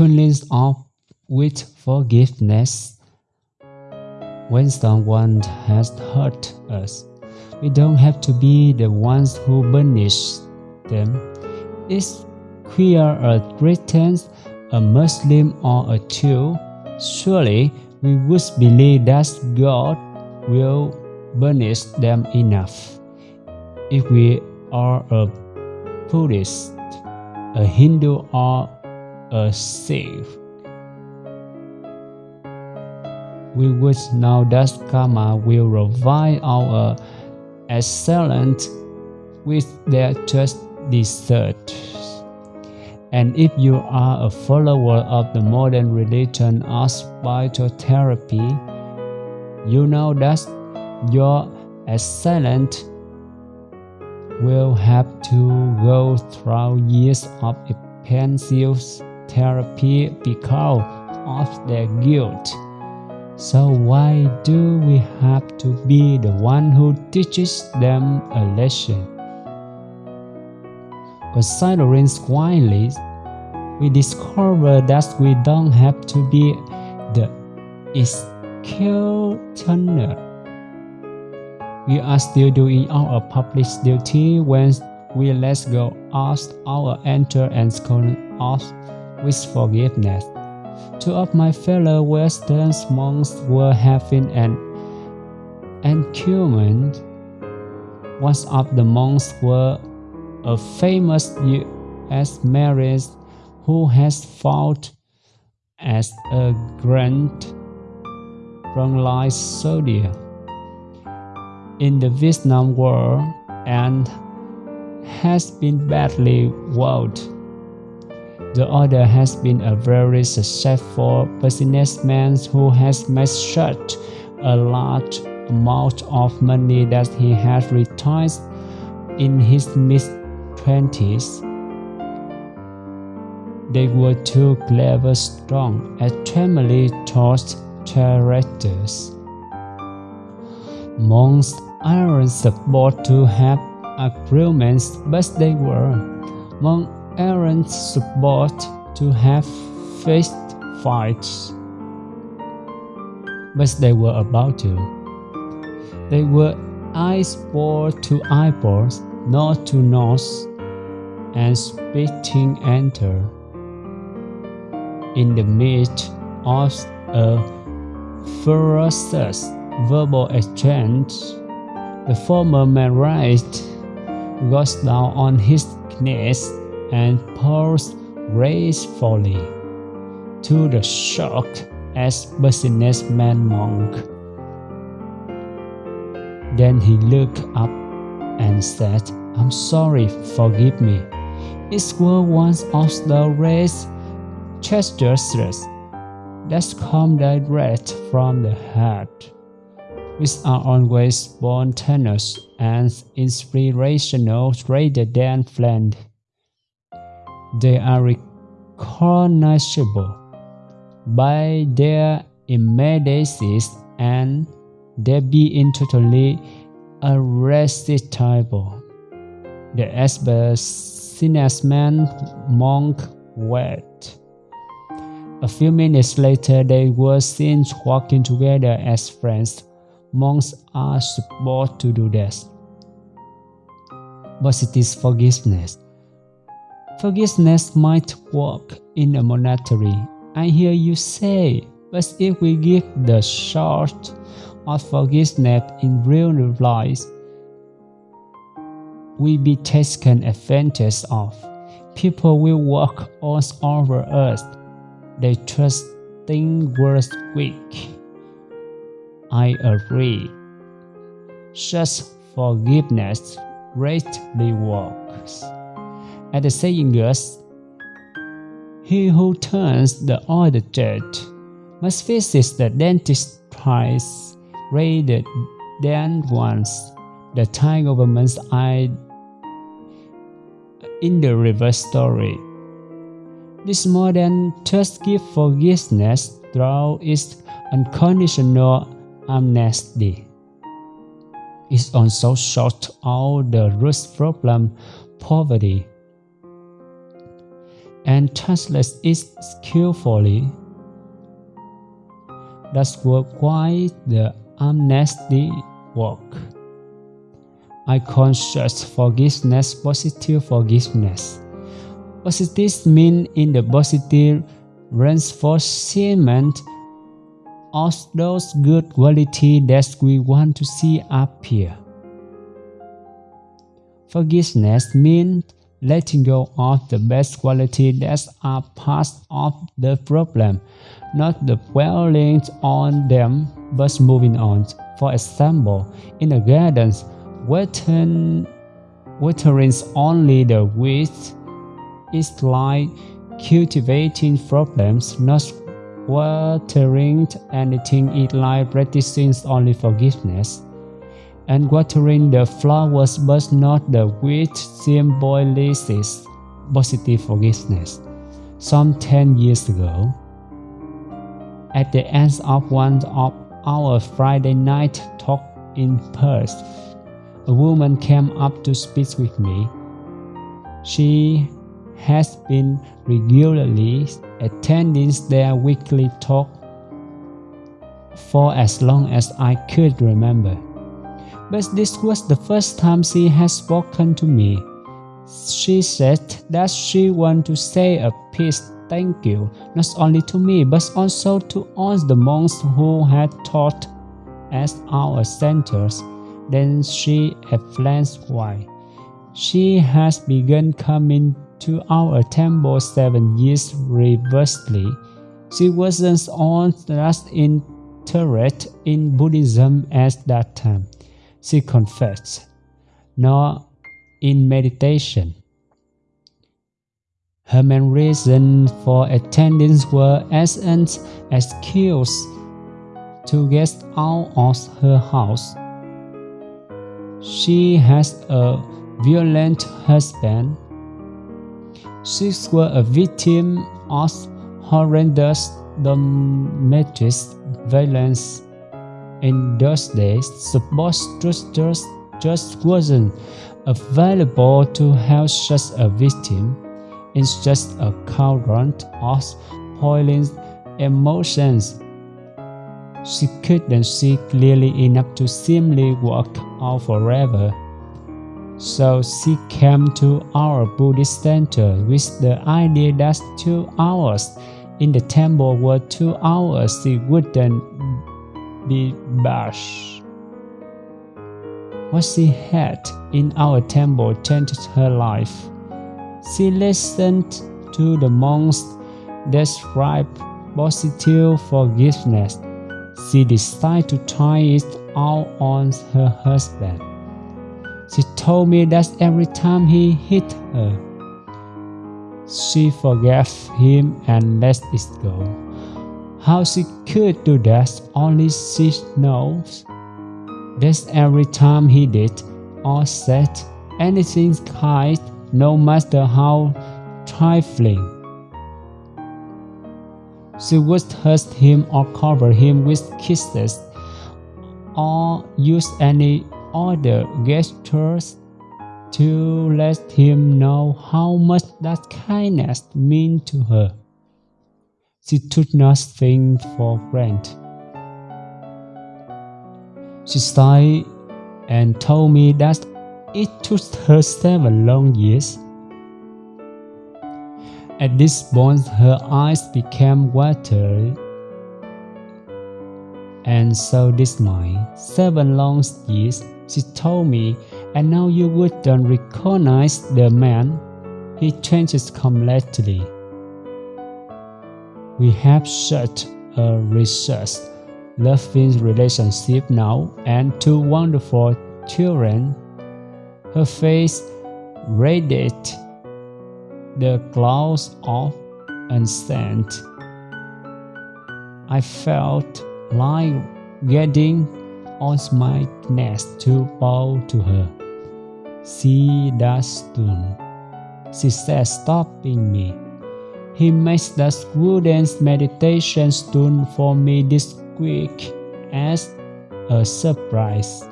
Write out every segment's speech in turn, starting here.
frequently off with forgiveness. When someone has hurt us, we don't have to be the ones who punish them. Is queer a Christian, a Muslim, or a Jew? Surely we would believe that God will punish them enough. If we are a Buddhist, a Hindu, or a Sikh, we would now that karma will revive our excellent with their just deserts. And if you are a follower of the modern religion of spiritual therapy, you know that your assailant will have to go through years of intensive therapy because of their guilt. So why do we have to be the one who teaches them a lesson? Considering quietly, we discover that we don't have to be the executioner. We are still doing our public duty when we let go of our anger and scorn of with forgiveness. Two of my fellow Western monks were having an argument. One of the monks was a famous U.S. marine who has fought as a grand frontline soldier in the Vietnam War and has been badly wounded. The other has been a very successful businessman who has made such a large amount of money that he has retired in his mid 20s. They were two clever, strong, extremely taught characters. Monks aren't supposed to have agreements, but they were. Monks aren't supposed to have fist fights, but they were about to. They were eyeball to eyeballs, nose to nose, and spitting enter in the midst of a ferocious verbal exchange. The former man raised, goes down on his knees, and pours gracefully to the shocked as businessman monk. Then he looked up and said, I'm sorry, forgive me. It was one of the race chest gestures that come direct from the heart, which are always spontaneous and inspirational rather than planned. They are recognizable by their immediacy and they being totally irresistible. The businessman monk wept. A few minutes later, they were seen walking together as friends. Monks are supposed to do this. But it is forgiveness. Forgiveness might work in a monastery, I hear you say, but if we give the short of forgiveness in real life, we be taken advantage of. People will walk all over us they trust things were weak. I agree. Such forgiveness greatly works. At the saying goes, he who turns the other cheek must visit the dentist twice rather than once. The Thai government's eye in the reverse story. This more than just give forgiveness through its unconditional amnesty. It also sorts out the root problem, poverty. And translates it skillfully. That's why the amnesty work. I conscious forgiveness, positive forgiveness. Positive mean in the positive reinforcement of those good qualities that we want to see appear. Forgiveness means letting go of the best quality that are part of the problem, not the dwelling on them, but moving on. For example, in a garden, watering, watering only the weeds is like cultivating problems, not watering anything it like practicing only forgiveness. And watering the flowers but not the weeds symbolizes positive forgiveness. Some 10 years ago, at the end of one of our Friday night talk in Perth, a woman came up to speak with me. She has been regularly attending their weekly talk for as long as I could remember. But this was the first time she had spoken to me. She said that she wanted to say a peace thank you, not only to me, but also to all the monks who had taught at our centers. Then she explains why. She has begun coming to our temple seven years reversely. She wasn't all that interested in Buddhism at that time, she confessed, nor in meditation. Her main reason for attending were as an excuse to get out of her house. She has a violent husband she was a victim of horrendous domestic violence. In those days, support structures just wasn't available to help such a victim. It's just a current of boiling emotions. She couldn't see clearly enough to simply walk out forever. So she came to our Buddhist center with the idea that two hours in the temple were two hours she wouldn't be bashed. What she had in our temple changed her life. She listened to the monks describe positive forgiveness. She decided to try it out on her husband. She told me that every time he hit her, she forgave him and let it go. How she could do that, only she knows. That every time he did or said anything kind, no matter how trifling. She would hurt him or cover him with kisses or use any other gestures to let him know how much that kindness meant to her. She took nothing for granted. She sighed and told me that it took her seven long years. At this point, her eyes became watery and so this mine, seven long years, she told me, and now you wouldn't recognize the man. He changes completely. We have such a research, loving relationship now and two wonderful children. Her face radiated the clouds of unsent. I felt like getting on my knees to bow to her. See that stone, she says, stopping me. He makes the students' meditation stone for me this week as a surprise.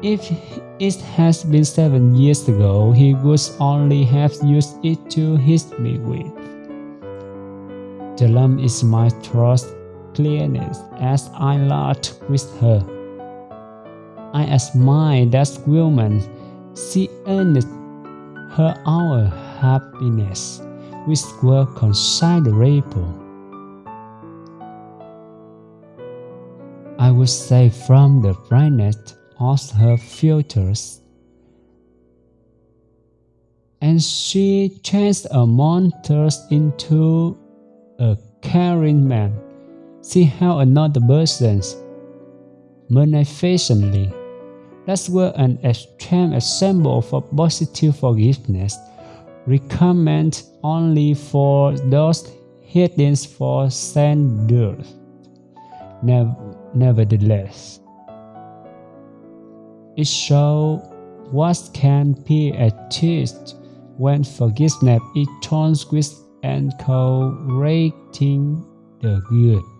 If it has been seven years ago, he would only have used it to hit me with. The lamp is my trust clearness as I laughed with her. I admire that woman. She earned her our happiness, which were considerable. I would say from the brightness of her features. And she changed among us into a caring man. She held another person's magnificently. That was an extreme example for positive forgiveness, recommended only for those hidden for sanders. Nevertheless, it shows what can be achieved when forgiveness is transgressed and correcting the good.